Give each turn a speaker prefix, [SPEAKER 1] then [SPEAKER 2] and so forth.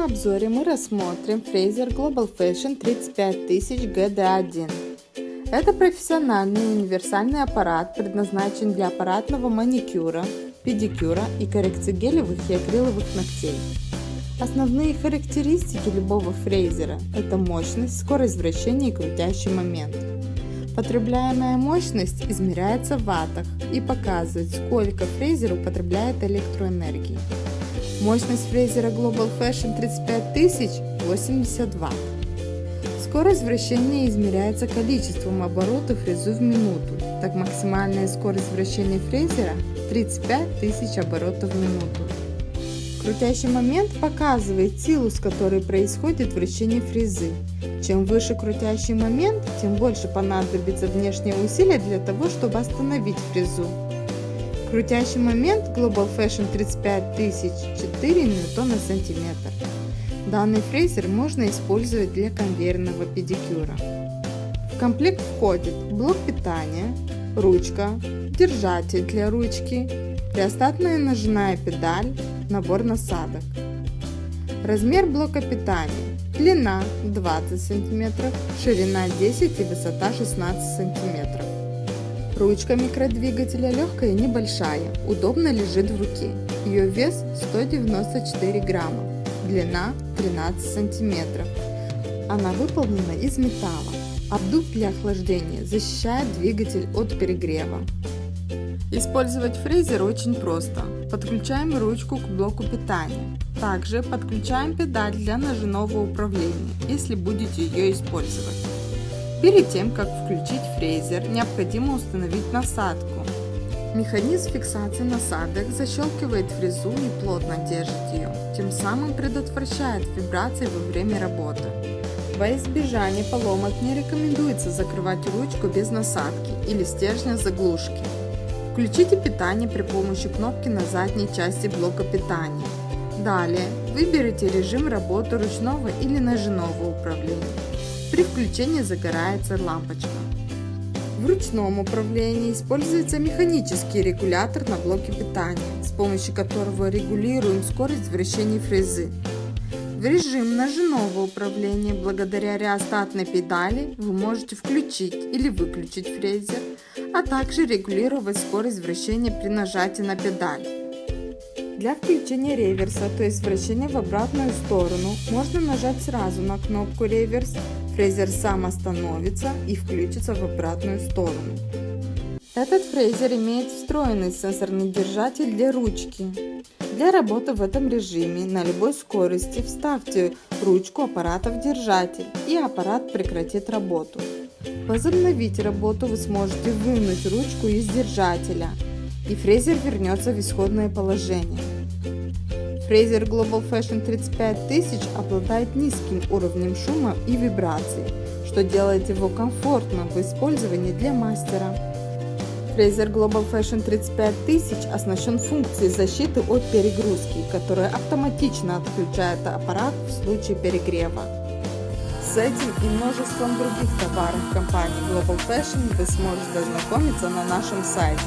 [SPEAKER 1] этом обзоре мы рассмотрим Fraser Global Fashion 35000 GD1. Это профессиональный универсальный аппарат, предназначен для аппаратного маникюра, педикюра и коррекции гелевых и акриловых ногтей. Основные характеристики любого фрезера – это мощность, скорость вращения и крутящий момент. Потребляемая мощность измеряется в ваттах и показывает, сколько фрезер употребляет электроэнергии. Мощность фрезера Global Fashion 35000 80 Вт. Скорость вращения измеряется количеством оборотов фрезу в минуту, так максимальная скорость вращения фрезера 35 тысяч оборотов в минуту. Крутящий момент показывает силу, с которой происходит вращение фрезы. Чем выше крутящий момент, тем больше понадобится внешнее усилие для того, чтобы остановить фрезу. Крутящий момент Global Fashion 35000 4 ньютона сантиметр. Данный фрезер можно использовать для конвейерного педикюра. В комплект входит блок питания, ручка, держатель для ручки, приостатная ножная педаль, набор насадок. Размер блока питания. Длина 20 см, ширина 10 и высота 16 см. Ручка микродвигателя легкая и небольшая, удобно лежит в руке. Ее вес 194 грамма, длина 13 сантиметров. Она выполнена из металла. Обдув для охлаждения защищает двигатель от перегрева. Использовать фрезер очень просто. Подключаем ручку к блоку питания. Также подключаем педаль для ножевого управления, если будете ее использовать. Перед тем, как включить фрезер, необходимо установить насадку. Механизм фиксации насадок защелкивает фрезу и плотно держит ее, тем самым предотвращает вибрации во время работы. Во избежание поломок не рекомендуется закрывать ручку без насадки или стержня заглушки. Включите питание при помощи кнопки на задней части блока питания. Далее выберите режим работы ручного или ножевого управления. При включении загорается лампочка. В ручном управлении используется механический регулятор на блоке питания, с помощью которого регулируем скорость вращения фрезы. В режим ножевого управления благодаря реостатной педали вы можете включить или выключить фрезер, а также регулировать скорость вращения при нажатии на педаль. Для включения реверса, то есть вращения в обратную сторону, можно нажать сразу на кнопку реверс фрезер сам остановится и включится в обратную сторону. Этот фрезер имеет встроенный сенсорный держатель для ручки. Для работы в этом режиме на любой скорости вставьте ручку аппарата в держатель и аппарат прекратит работу. Возобновить работу вы сможете вынуть ручку из держателя и фрезер вернется в исходное положение. Fraser Global Fashion 35000 обладает низким уровнем шума и вибраций, что делает его комфортным в использовании для мастера. Fraser Global Fashion 35000 оснащен функцией защиты от перегрузки, которая автоматично отключает аппарат в случае перегрева. С этим и множеством других товаров компании Global Fashion вы сможете ознакомиться на нашем сайте.